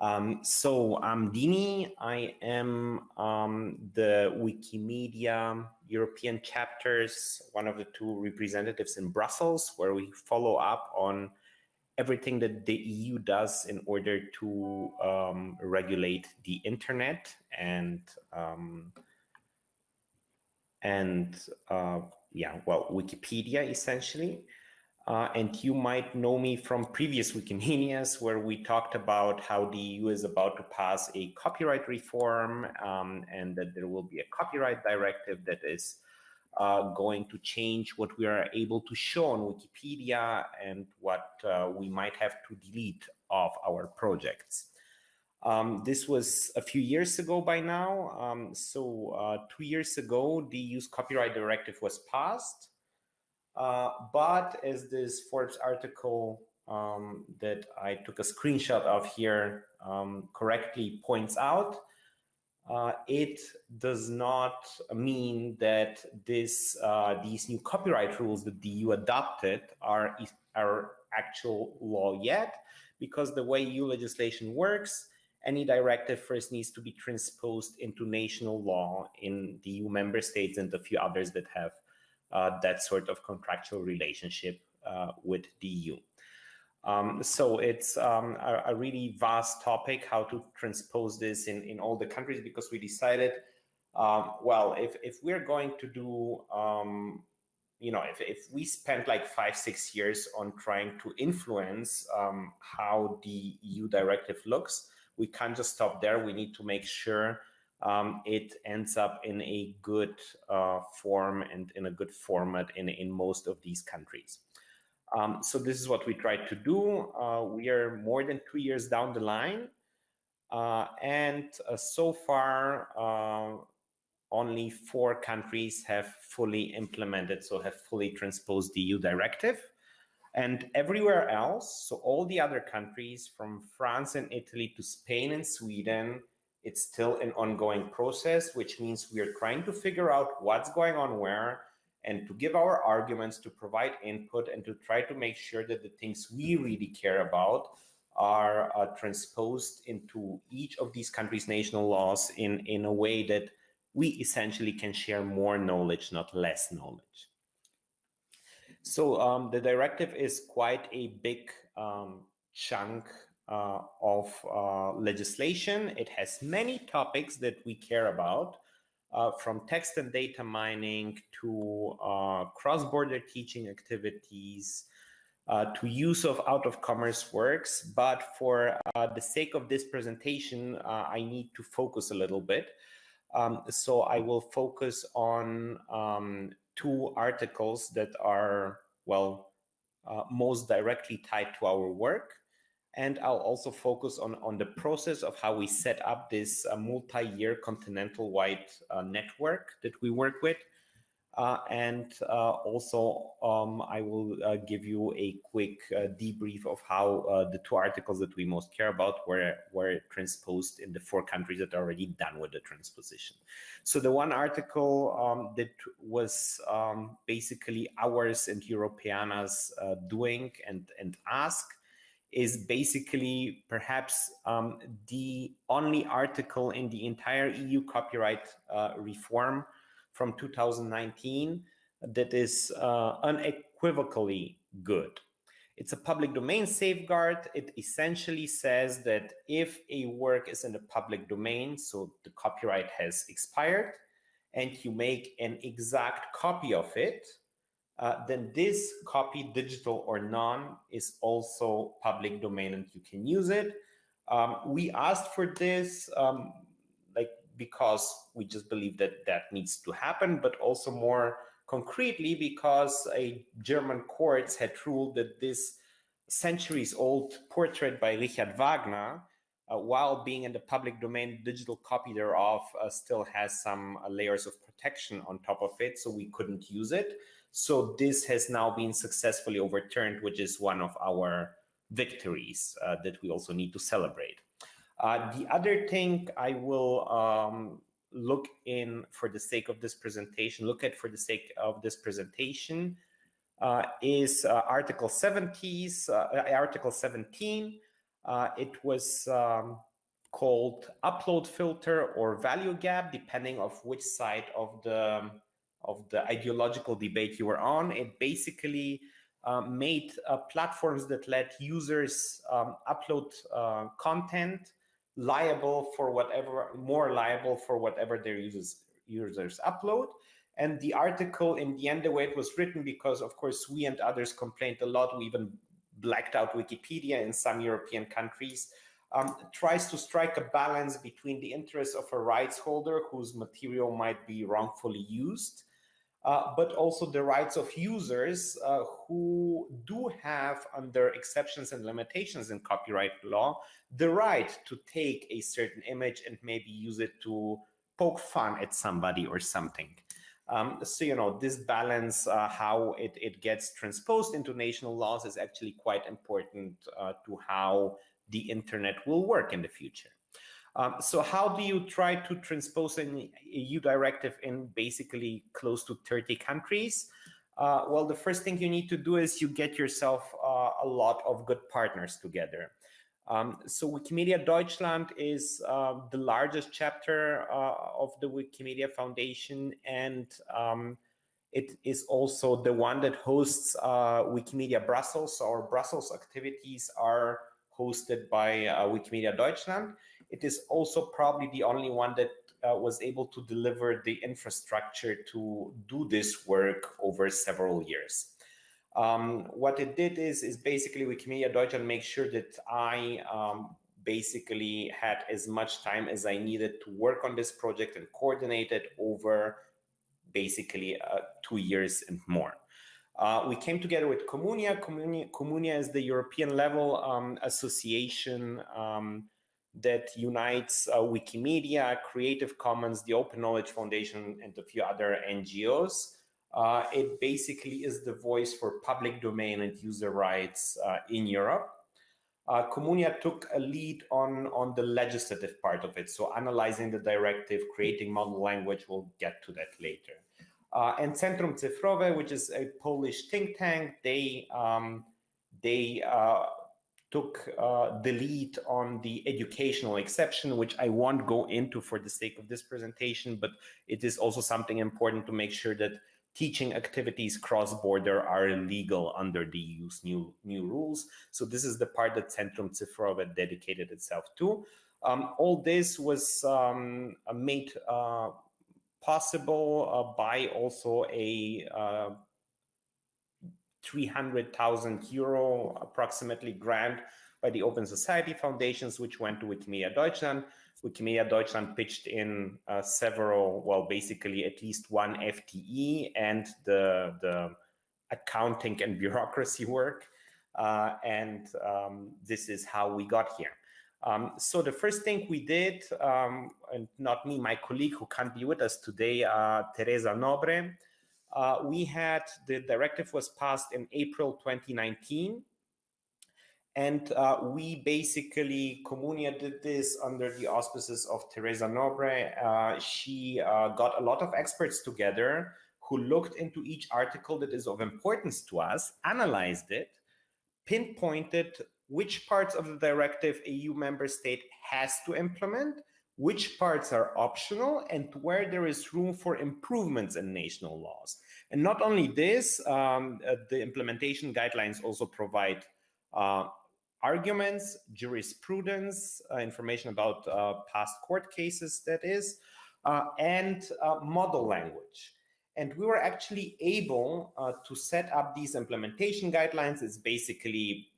Um, so I'm Dimi. I am um, the Wikimedia European chapters, one of the two representatives in Brussels, where we follow up on everything that the EU does in order to um, regulate the internet and um, and uh, yeah, well, Wikipedia essentially. Uh, and you might know me from previous Wikimanias where we talked about how the EU is about to pass a copyright reform um, and that there will be a copyright directive that is uh, going to change what we are able to show on Wikipedia and what uh, we might have to delete of our projects. Um, this was a few years ago by now. Um, so uh, two years ago, the EU's copyright directive was passed. Uh, but as this Forbes article um, that I took a screenshot of here um, correctly points out, uh, it does not mean that this uh, these new copyright rules that the EU adopted are are actual law yet, because the way EU legislation works, any directive first needs to be transposed into national law in the EU member states and a few others that have that sort of contractual relationship uh, with the EU. Um, so it's um, a, a, really vast topic how to transpose this in, in all the countries because we decided, um, well, if, if we're going to do, um, you know, if, if we spent like five, six years on trying to influence um, how the EU directive looks, we can't just stop there. We need to make sure um, it ends up in a good uh, form and in a good format in, in most of these countries. Um, so this is what we tried to do. Uh, we are more than two years down the line. Uh, and uh, so far, uh, only four countries have fully implemented, so have fully transposed the EU directive. And everywhere else, so all the other countries from France and Italy to Spain and Sweden, it's still an ongoing process, which means we are trying to figure out what's going on where and to give our arguments, to provide input, and to try to make sure that the things we really care about are uh, transposed into each of these countries' national laws in, in a way that we essentially can share more knowledge, not less knowledge. So um, the directive is quite a big um, chunk uh, of uh, legislation. It has many topics that we care about, uh, from text and data mining to uh, cross-border teaching activities, uh, to use of out-of-commerce works. But for uh, the sake of this presentation, I need to focus a little bit. Um, so I will focus on um, two articles that are, well, most directly tied to our work. And I'll also focus on, on the process of how we set up this uh, multi-year continental-wide uh, network that we work with. Uh, and uh, also, um, I will uh, give you a quick uh, debrief of how the two articles that we most care about were, were transposed in the four countries that are already done with the transposition. So the one article um, that was um, basically ours and Europeana's doing and, and ask is basically perhaps um, the only article in the entire EU copyright uh, reform from 2019 that is uh, unequivocally good. It's a public domain safeguard. It essentially says that if a work is in the public domain, so the copyright has expired, and you make an exact copy of it, uh, then this copy, digital or non, is also public domain and you can use it. Um, we asked for this um, like because we just believe that that needs to happen, but also more concretely because a German courts had ruled that this centuries old portrait by Richard Wagner uh, while being in the public domain, digital copy thereof uh, still has some layers of protection on top of it, so we couldn't use it. So this has now been successfully overturned, which is one of our victories uh, that we also need to celebrate. Uh, the other thing I will um, look in for the sake of this presentation, look at for the sake of this presentation, uh, is Article 70s, Article 17, uh, it was um, called upload filter or value gap, depending of which side of the of the ideological debate you were on. It basically uh, made uh, platforms that let users um, upload uh, content liable for whatever, more liable for whatever their users users upload. And the article, in the end, the way it was written, because of course we and others complained a lot, we even blacked out Wikipedia in some European countries, um, tries to strike a balance between the interests of a rights holder whose material might be wrongfully used, uh, but also the rights of users uh, who do have, under exceptions and limitations in copyright law, the right to take a certain image and maybe use it to poke fun at somebody or something. Um, so, you know, this balance, uh, how it, it gets transposed into national laws is actually quite important uh, to how the internet will work in the future. Um, so how do you try to transpose an EU directive in basically close to 30 countries? Uh, well, the first thing you need to do is you get yourself uh, a lot of good partners together. Um, so Wikimedia Deutschland is uh, the largest chapter uh, of the Wikimedia Foundation, and um, it is also the one that hosts uh, Wikimedia Brussels. Our Brussels activities are hosted by uh, Wikimedia Deutschland. It is also probably the only one that uh, was able to deliver the infrastructure to do this work over several years. Um, what it did is, is basically Wikimedia Deutschland make sure that I um, basically had as much time as I needed to work on this project and coordinate it over basically uh, two years and more. Uh, we came together with Communia. Communia. Communia is the European level um, association um, that unites uh, Wikimedia, Creative Commons, the Open Knowledge Foundation, and a few other NGOs. Uh, it basically is the voice for public domain and user rights uh, in Europe. Uh, Communia took a lead on, on the legislative part of it, so analyzing the directive, creating model language, we'll get to that later. Uh, and Centrum Cyfrowe, which is a Polish think tank, they, um, they uh, took uh, the lead on the educational exception, which I won't go into for the sake of this presentation, but it is also something important to make sure that teaching activities cross-border are illegal under the EU's new, new rules. So this is the part that Centrum Cyfrowe dedicated itself to. Um, all this was um, made uh, possible uh, by also a uh, 300,000 euro approximately grant by the Open Society Foundations, which went to Wikimedia Deutschland. Wikimedia Deutschland pitched in uh, several, well, basically at least one FTE and the, the accounting and bureaucracy work. Uh, and um, this is how we got here. Um, so the first thing we did, um, and not me, my colleague who can't be with us today, uh, Teresa Nobre, uh, we had, the directive was passed in April 2019. And uh, we basically, Communia did this under the auspices of Teresa Nobre. Uh, she uh, got a lot of experts together who looked into each article that is of importance to us, analyzed it, pinpointed which parts of the directive a EU member state has to implement, which parts are optional, and where there is room for improvements in national laws. And not only this, um, uh, the implementation guidelines also provide uh, arguments, jurisprudence, uh, information about uh, past court cases, that is, uh, and uh, model language. And we were actually able to set up these implementation guidelines. It's basically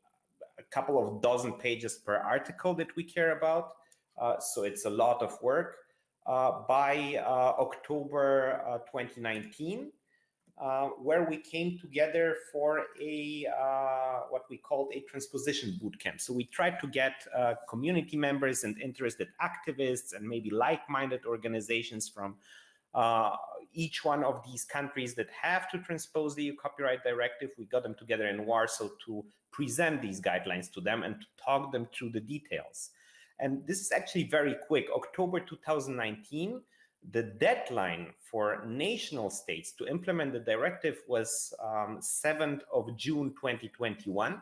a couple of dozen pages per article that we care about. Uh, so it's a lot of work. by October 2019, uh, where we came together for a uh, what we called a transposition bootcamp. So we tried to get uh, community members and interested activists and maybe like-minded organizations from uh, each one of these countries that have to transpose the EU copyright directive. We got them together in Warsaw to present these guidelines to them and to talk them through the details. And this is actually very quick. October 2019, the deadline for national states to implement the directive was um, 7th of June 2021.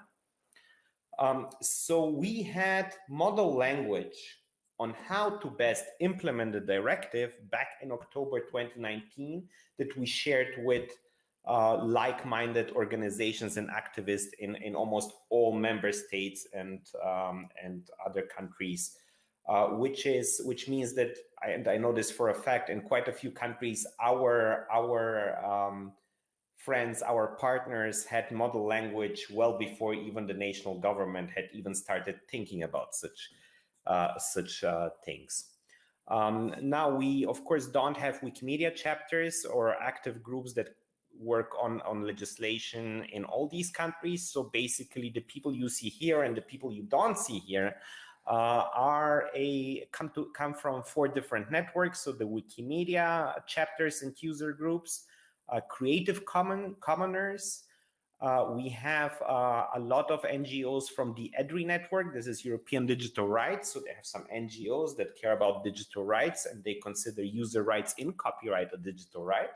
Um, so we had model language on how to best implement the directive back in October 2019 that we shared with uh, like-minded organizations and activists in, in almost all member states and um, and other countries, uh, which is which means that I, and I know this for a fact in quite a few countries our our um, friends, our partners had model language well before even the national government had even started thinking about such uh, such uh, things. Um, now we of course don't have Wikimedia chapters or active groups that work on, on legislation in all these countries. So basically the people you see here and the people you don't see here uh, are a come to come from four different networks. So the Wikimedia chapters and user groups, uh, Creative Common Commoners. Uh, we have uh, a lot of NGOs from the EDRI network. This is European Digital Rights. So they have some NGOs that care about digital rights and they consider user rights in copyright a digital right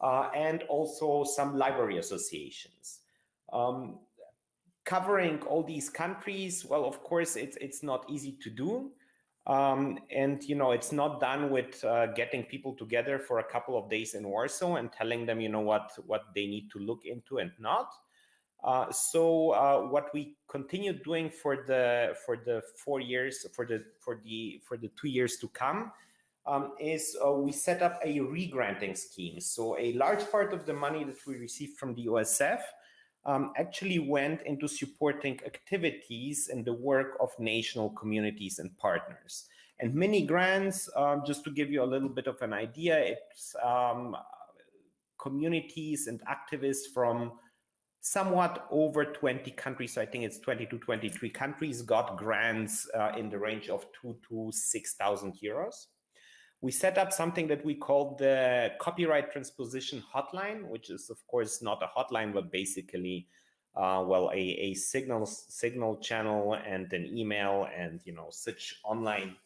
uh, and also some library associations. Um, covering all these countries, well, of course, it's, it's not easy to do. Um, and, you know, it's not done with uh, getting people together for a couple of days in Warsaw and telling them, you know, what, what they need to look into and not. Uh, so uh, what we continue doing for the for the four years for the for the for the two years to come um, is uh, we set up a regranting scheme. So a large part of the money that we received from the OSF um, actually went into supporting activities and the work of national communities and partners. And many grants, um, just to give you a little bit of an idea, it's um, communities and activists from somewhat over 20 countries, so I think it's 20 to 23 countries, got grants uh, in the range of two to 6,000 euros we set up something that we called the copyright transposition hotline, which is of course not a hotline, but basically, uh, well, a, a signal signal channel and an email and you know such online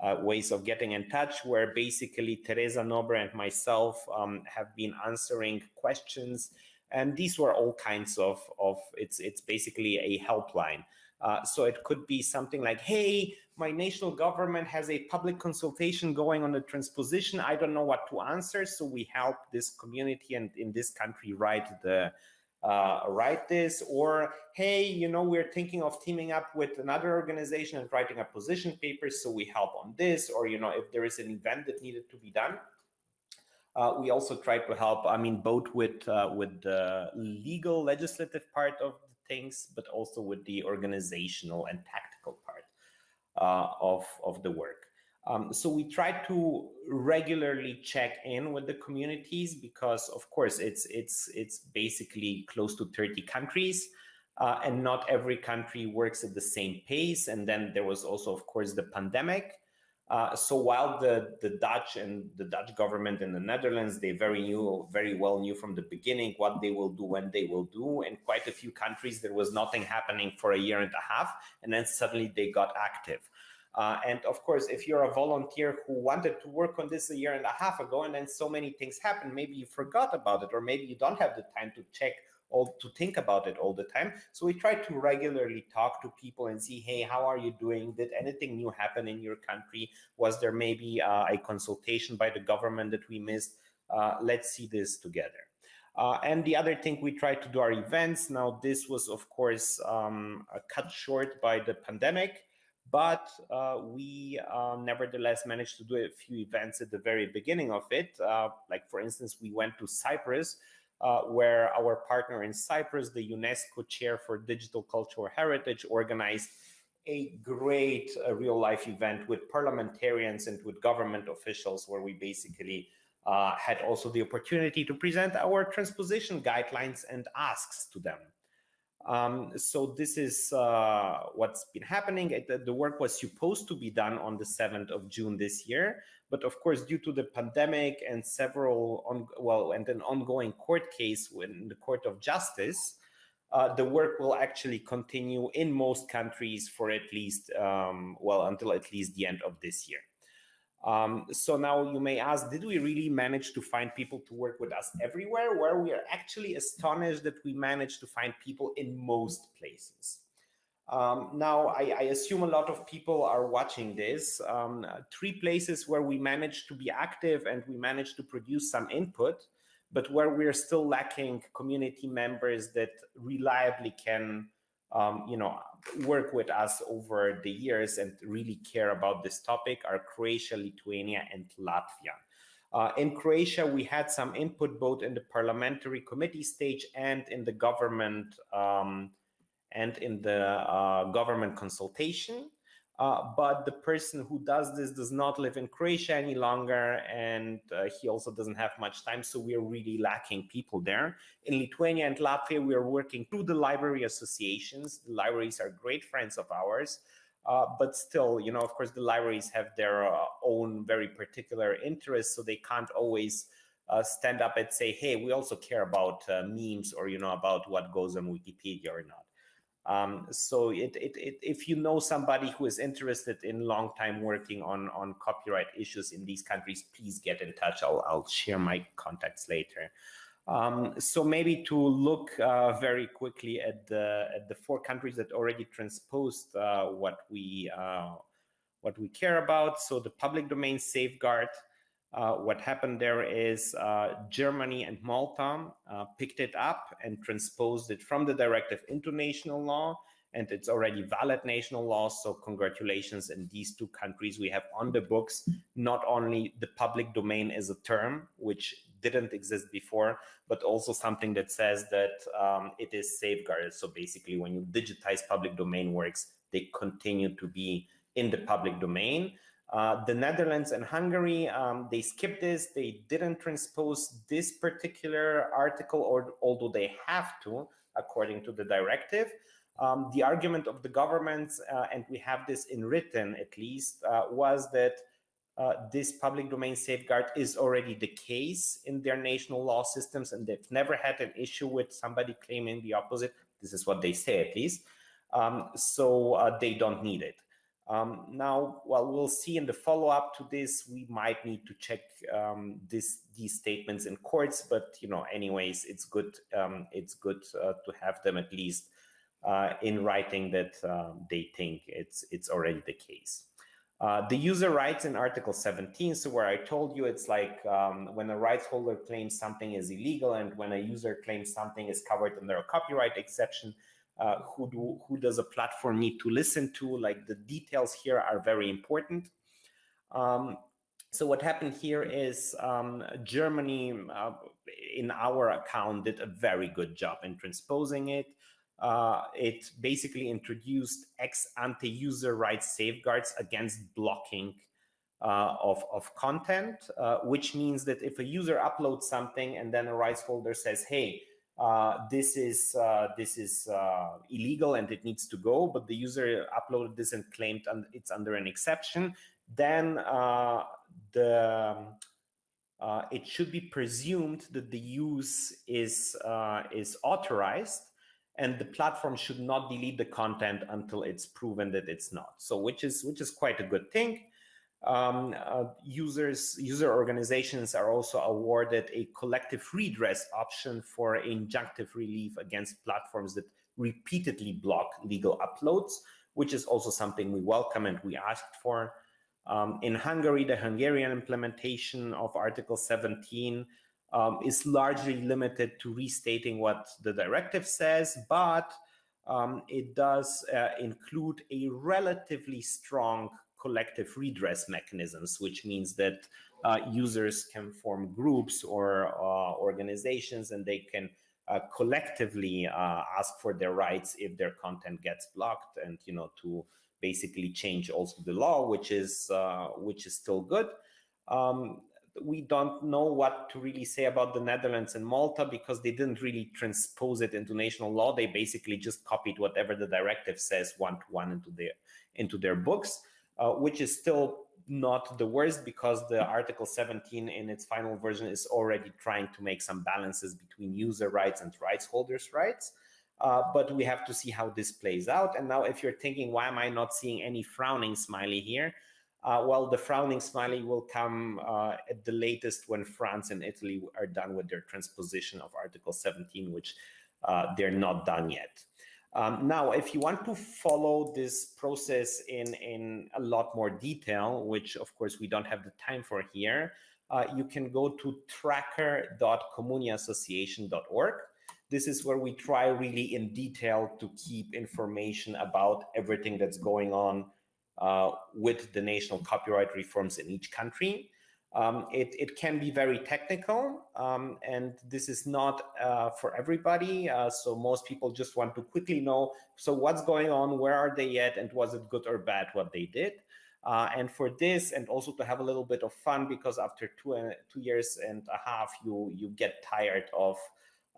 uh, ways of getting in touch, where basically Teresa Nobre and myself um, have been answering questions, and these were all kinds of of it's it's basically a helpline. Uh, so it could be something like, hey, my national government has a public consultation going on the transposition. I don't know what to answer. So we help this community and in this country write the uh, write this or hey you know we're thinking of teaming up with another organization and writing a position paper so we help on this or you know if there is an event that needed to be done uh, we also try to help i mean both with uh, with the legal legislative part of things but also with the organizational and tactical part uh, of, of the work. Um, so we try to regularly check in with the communities because, of course, it's it's it's basically close to 30 countries, uh, and not every country works at the same pace. And then there was also, of course, the pandemic. Uh, so while the the Dutch and the Dutch government in the Netherlands, they very knew very well knew from the beginning what they will do when they will do. In quite a few countries, there was nothing happening for a year and a half, and then suddenly they got active. Uh, and of course, if you're a volunteer who wanted to work on this a year and a half ago, and then so many things happen, maybe you forgot about it, or maybe you don't have the time to check all to think about it all the time. So we try to regularly talk to people and see, hey, how are you doing? Did anything new happen in your country? Was there maybe uh, a consultation by the government that we missed? Uh, let's see this together. Uh, and the other thing we try to do our events. Now, this was, of course, um, cut short by the pandemic but uh, we uh, nevertheless managed to do a few events at the very beginning of it. Uh, like, for instance, we went to Cyprus, uh, where our partner in Cyprus, the UNESCO Chair for Digital Cultural Heritage, organized a great uh, real life event with parliamentarians and with government officials, where we basically uh, had also the opportunity to present our transposition guidelines and asks to them. Um, so this is uh, what's been happening. It, the work was supposed to be done on the 7th of June this year, but of course, due to the pandemic and several, on, well, and an ongoing court case in the Court of Justice, uh, the work will actually continue in most countries for at least, um, well, until at least the end of this year. Um, so now you may ask, did we really manage to find people to work with us everywhere? Where we are actually astonished that we managed to find people in most places. Um, now, I, I, assume a lot of people are watching this. Um, three places where we managed to be active and we managed to produce some input, but where we're still lacking community members that reliably can, um, you know, work with us over the years and really care about this topic are Croatia, Lithuania, and Latvia. Uh, in Croatia, we had some input both in the parliamentary committee stage and in the government um, and in the uh, government consultation. Uh, but the person who does this does not live in Croatia any longer, and uh, he also doesn't have much time. So we're really lacking people there. In Lithuania and Latvia, we are working through the library associations. The libraries are great friends of ours, uh, but still, you know, of course, the libraries have their uh, own very particular interests, so they can't always uh, stand up and say, "Hey, we also care about memes or you know about what goes on Wikipedia or not." Um, so it, it, it, if you know somebody who is interested in long time working on, on copyright issues in these countries, please get in touch. I'll, I'll share my contacts later. Um, so maybe to look uh, very quickly at the, at the four countries that already transposed uh, what, we, uh, what we care about. So the public domain safeguard, uh, what happened there is uh, Germany and Malta uh, picked it up and transposed it from the directive into national law, and it's already valid national law. So congratulations in these two countries. We have on the books not only the public domain as a term, which didn't exist before, but also something that says that um, it is safeguarded. So basically, when you digitize public domain works, they continue to be in the public domain. Uh, the Netherlands and Hungary, um, they skipped this. They didn't transpose this particular article, or although they have to, according to the directive. Um, the argument of the governments, uh, and we have this in written at least, uh, was that uh, this public domain safeguard is already the case in their national law systems, and they've never had an issue with somebody claiming the opposite. This is what they say, at least. Um, so uh, they don't need it. Um, now, well, we'll see in the follow-up to this, we might need to check um, this, these statements in courts, but you know, anyways, it's good. Um, it's good uh, to have them at least uh, in writing that uh, they think it's it's already the case. Uh, the user rights in Article 17, so where I told you it's like um, when a rights holder claims something is illegal and when a user claims something is covered under a copyright exception, uh, who do who does a platform need to listen to like the details here are very important um, so what happened here is um, Germany, uh, in our account, did a very good job in transposing it. Uh, it basically introduced ex ante user rights safeguards against blocking uh, of, of content, uh, which means that if a user uploads something and then a rights holder says, hey, uh, this is uh, this is uh, illegal and it needs to go, but the user uploaded this and claimed it's under an exception, then uh, the uh, it should be presumed that the use is is authorized, and the platform should not delete the content until it's proven that it's not. So, which is which is quite a good thing. Um, uh, users, user organizations are also awarded a collective redress option for injunctive relief against platforms that repeatedly block legal uploads, which is also something we welcome and we asked for. Um, in Hungary, the Hungarian implementation of Article 17 um, is largely limited to restating what the directive says, but um, it does uh, include a relatively strong collective redress mechanisms, which means that uh, users can form groups or uh, organizations and they can uh, collectively uh, ask for their rights if their content gets blocked and you know to basically change also the law which is uh, which is still good um, we don't know what to really say about the Netherlands and Malta because they didn't really transpose it into national law. They basically just copied whatever the directive says one to one into their into their books. Uh, which is still not the worst because the Article 17 in its final version is already trying to make some balances between user rights and rights holders' rights. Uh, but we have to see how this plays out. And now, if you're thinking, why am I not seeing any frowning smiley here? Uh, well, the frowning smiley will come uh, at the latest when France and Italy are done with their transposition of Article 17, which uh, they're not done yet. Um, now, if you want to follow this process in, in a lot more detail, which of course we don't have the time for here, uh, you can go to tracker.communiaassociation.org. This is where we try really in detail to keep information about everything that's going on uh, with the national copyright reforms in each country. Um, it, it, can be very technical, um, and this is not uh, for everybody. Uh, so most people just want to quickly know, so what's going on, where are they yet, and was it good or bad what they did? Uh, and for this, and also to have a little bit of fun, because after two, uh, two years and a half, you, you get tired of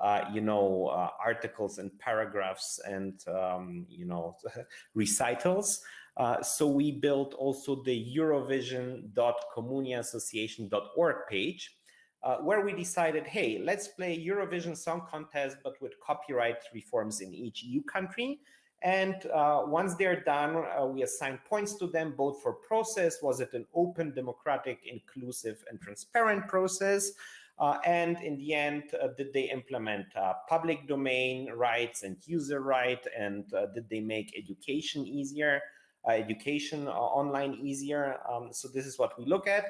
uh, you know, uh, articles and paragraphs and, um, you know, recitals. Uh, so we built also the eurovision.communiaassociation.org page, uh, where we decided, hey, let's play Eurovision Song Contest, but with copyright reforms in each EU country. And uh, once they're done, uh, we assign points to them, both for process, was it an open, democratic, inclusive, and transparent process? Uh, and in the end, uh, did they implement uh, public domain rights and user right? And did they make education easier? Education online easier. Um, so this is what we look at.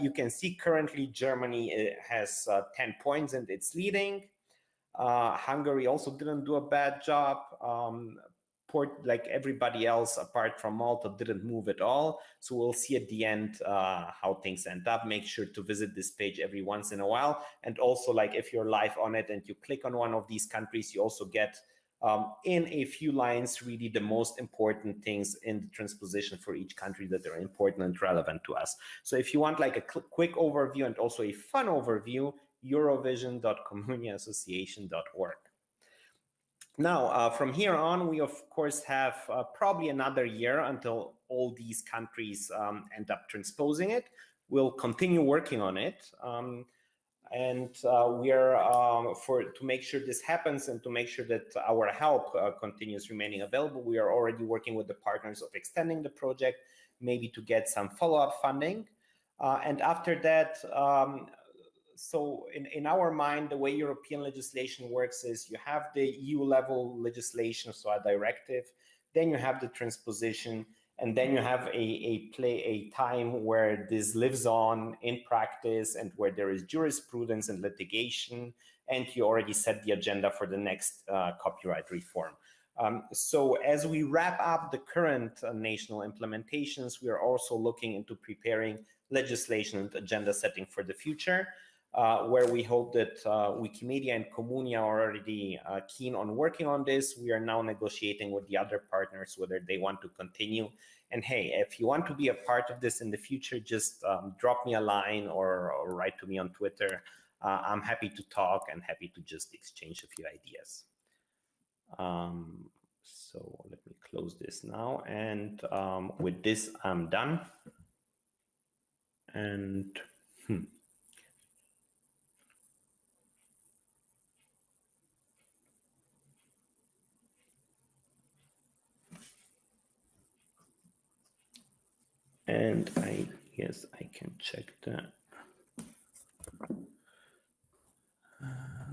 you can see currently Germany has 10 points and it's leading. Uh, Hungary also didn't do a bad job. Um, port like everybody else apart from Malta didn't move at all. So we'll see at the end uh, how things end up. Make sure to visit this page every once in a while. And also like if you're live on it and you click on one of these countries, you also get um, in a few lines really the most important things in the transposition for each country that are important and relevant to us. So if you want like a quick overview and also a fun overview, eurovision.communiaassociation.org. Now, uh, from here on, we of course have uh, probably another year until all these countries um, end up transposing it. We'll continue working on it. Um, and uh, we are um, for to make sure this happens and to make sure that our help uh, continues remaining available. We are already working with the partners of extending the project, maybe to get some follow-up funding. Uh, and after that, um, so in, in our mind, the way European legislation works is you have the EU level legislation, so a directive, then you have the transposition, and then you have a, a play a time where this lives on in practice and where there is jurisprudence and litigation, and you already set the agenda for the next uh, copyright reform. Um, so as we wrap up the current uh, national implementations, we are also looking into preparing legislation and agenda setting for the future uh, where we hope that uh, Wikimedia and Communia are already uh, keen on working on this. We are now negotiating with the other partners whether they want to continue. And hey, if you want to be a part of this in the future, just um, drop me a line or, or, write to me on Twitter. Uh, I'm happy to talk and happy to just exchange a few ideas. Um, so let me close this now. And um, with this, I'm done. And hmm. And I guess I can check the uh,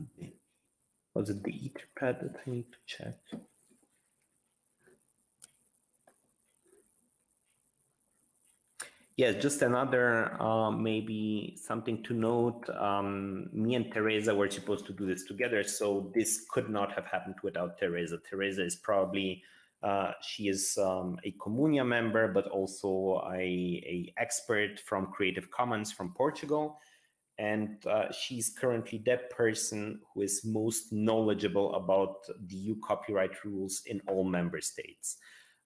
was it the Etherpad that I need to check? Yes, just another uh, maybe something to note. Um, me and Teresa were supposed to do this together, so this could not have happened without Teresa. Teresa is probably uh, she is um, a Communia member, but also a, a, expert from Creative Commons from Portugal. And uh, she's currently that person who is most knowledgeable about the EU copyright rules in all member states.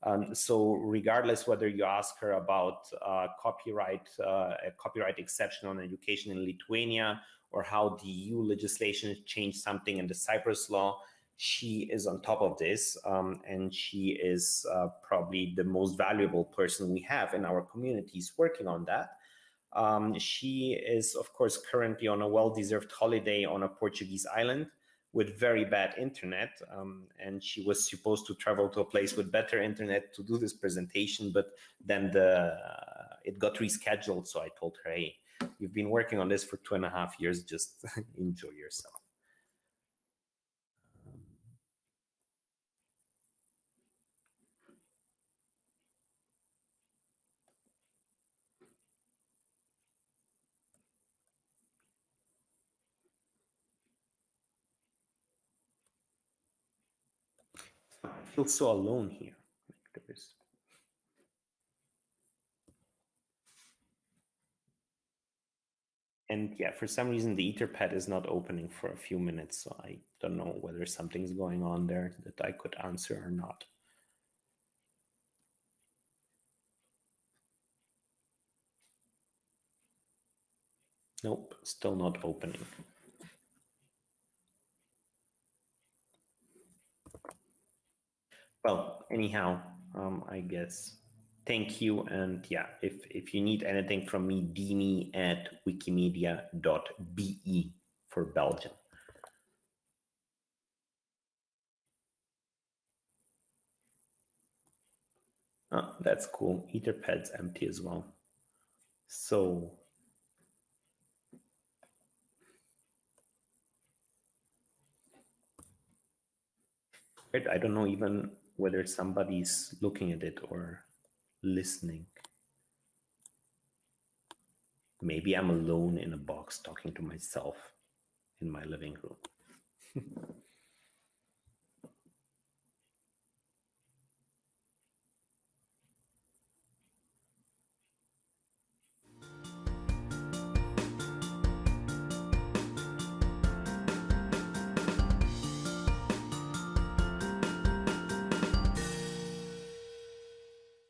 Um, so regardless whether you ask her about uh, copyright, uh, a copyright exception on education in Lithuania, or how the EU legislation changed something in the Cyprus law, she is on top of this um, and she is uh, probably the most valuable person we have in our communities working on that. Um, she is, of course, currently on a well-deserved holiday on a Portuguese island with very bad internet. Um, and she was supposed to travel to a place with better internet to do this presentation, but then the uh, it got rescheduled. So I told her, hey, you've been working on this for two and a half years, just enjoy yourself. Feel so alone here. Like there is And yeah, for some reason the Etherpad is not opening for a few minutes, so I don't know whether something's going on there that I could answer or not. Nope, still not opening. Well, anyhow, um, I guess thank you. And yeah, if, if you need anything from me, dimi at wikimedia.be for Belgium. Oh, that's cool. Etherpad's empty as well. So I don't know even whether somebody's looking at it or listening. Maybe I'm alone in a box talking to myself in my living room.